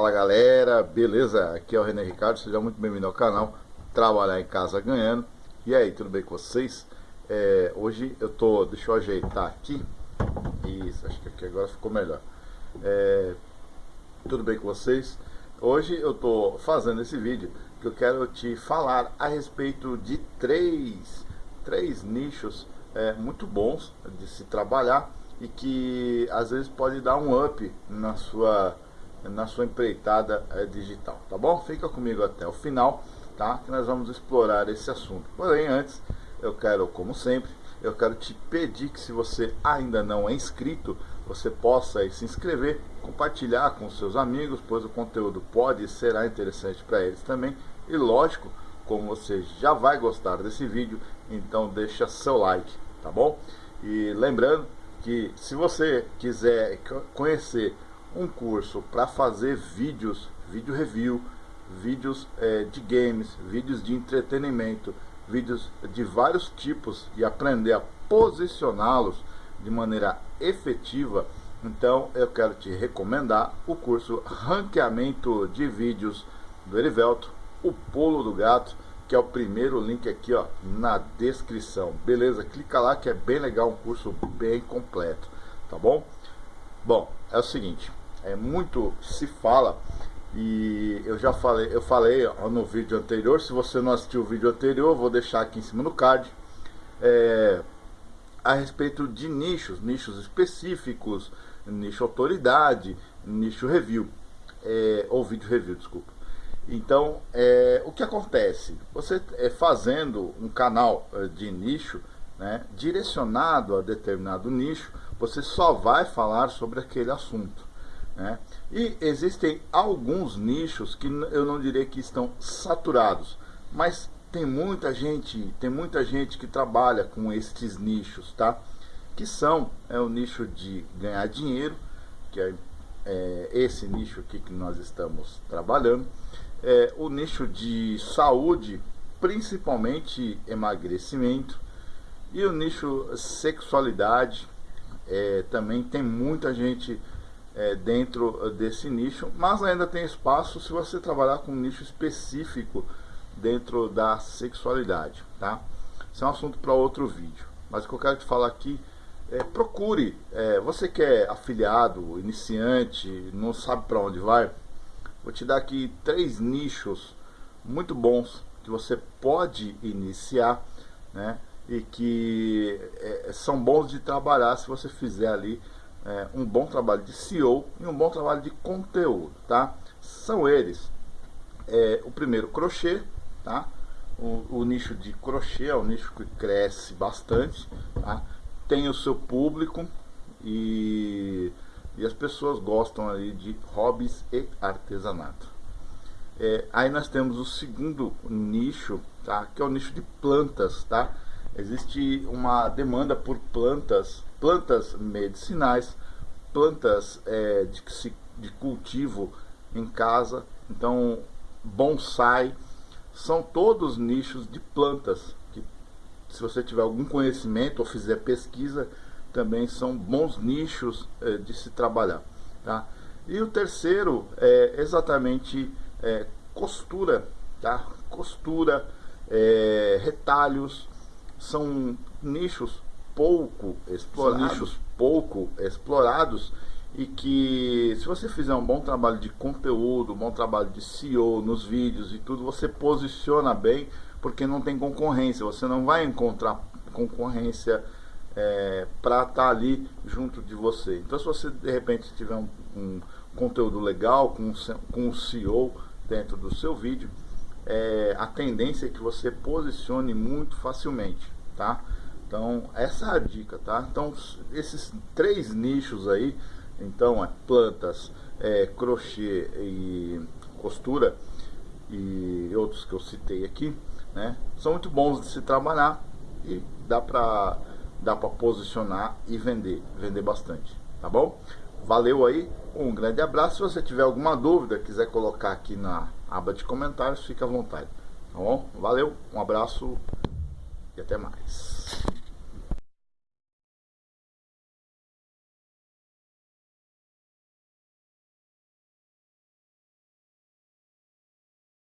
galera, beleza? Aqui é o René Ricardo, seja muito bem-vindo ao canal Trabalhar em Casa Ganhando E aí, tudo bem com vocês? É, hoje eu tô, deixa eu ajeitar aqui Isso, acho que aqui agora ficou melhor é, Tudo bem com vocês? Hoje eu tô fazendo esse vídeo que eu quero te falar a respeito de três, três nichos é, muito bons de se trabalhar e que às vezes pode dar um up na sua na sua empreitada é, digital, tá bom? Fica comigo até o final, tá? Que nós vamos explorar esse assunto. Porém, antes, eu quero, como sempre, eu quero te pedir que se você ainda não é inscrito, você possa se inscrever, compartilhar com seus amigos, pois o conteúdo pode e será interessante para eles também. E lógico, como você já vai gostar desse vídeo, então deixa seu like, tá bom? E lembrando que se você quiser conhecer um curso para fazer vídeos, vídeo review, vídeos é, de games, vídeos de entretenimento, vídeos de vários tipos e aprender a posicioná-los de maneira efetiva, então eu quero te recomendar o curso Ranqueamento de Vídeos do Erivelto, o Pulo do Gato, que é o primeiro link aqui ó, na descrição. Beleza? Clica lá que é bem legal, um curso bem completo, tá bom? Bom, é o seguinte, é muito se fala e eu já falei, eu falei ó, no vídeo anterior, se você não assistiu o vídeo anterior, vou deixar aqui em cima no card, é, a respeito de nichos, nichos específicos, nicho autoridade, nicho review, é, ou vídeo review, desculpa. Então, é, o que acontece? Você é, fazendo um canal é, de nicho, né, direcionado a determinado nicho, você só vai falar sobre aquele assunto. Né? E existem alguns nichos que eu não direi que estão saturados, mas tem muita gente, tem muita gente que trabalha com estes nichos, tá? Que são é o nicho de ganhar dinheiro, que é, é esse nicho aqui que nós estamos trabalhando, é o nicho de saúde, principalmente emagrecimento, e o nicho sexualidade, é, também tem muita gente é, dentro desse nicho, mas ainda tem espaço se você trabalhar com um nicho específico dentro da sexualidade, tá? Isso é um assunto para outro vídeo. Mas o que eu quero te falar aqui é procure, é, você que é afiliado, iniciante, não sabe para onde vai, vou te dar aqui três nichos muito bons que você pode iniciar, né? E que é, são bons de trabalhar se você fizer ali é, um bom trabalho de SEO e um bom trabalho de conteúdo, tá? São eles, é, o primeiro, crochê, tá? O, o, nicho de crochê é um nicho que cresce bastante, tá? Tem o seu público e, e as pessoas gostam ali de hobbies e artesanato. É, aí nós temos o segundo nicho, tá? Que é o nicho de plantas, tá? Existe uma demanda por plantas plantas medicinais, plantas é, de, de cultivo em casa, então bonsai, são todos nichos de plantas que se você tiver algum conhecimento ou fizer pesquisa, também são bons nichos é, de se trabalhar. Tá? E o terceiro é exatamente é, costura, tá? costura, é, retalhos, são nichos pouco explorados, pouco explorados e que se você fizer um bom trabalho de conteúdo, um bom trabalho de SEO nos vídeos e tudo, você posiciona bem, porque não tem concorrência, você não vai encontrar concorrência é, para estar tá ali junto de você. Então se você de repente tiver um, um conteúdo legal com, com um SEO dentro do seu vídeo, é, a tendência é que você posicione muito facilmente, tá? Então, essa é a dica, tá? Então, esses três nichos aí, então, é plantas, é, crochê e costura e outros que eu citei aqui, né? São muito bons de se trabalhar e dá pra, dá pra posicionar e vender, vender bastante, tá bom? Valeu aí, um grande abraço. Se você tiver alguma dúvida, quiser colocar aqui na aba de comentários, fica à vontade, tá bom? Valeu, um abraço e até mais.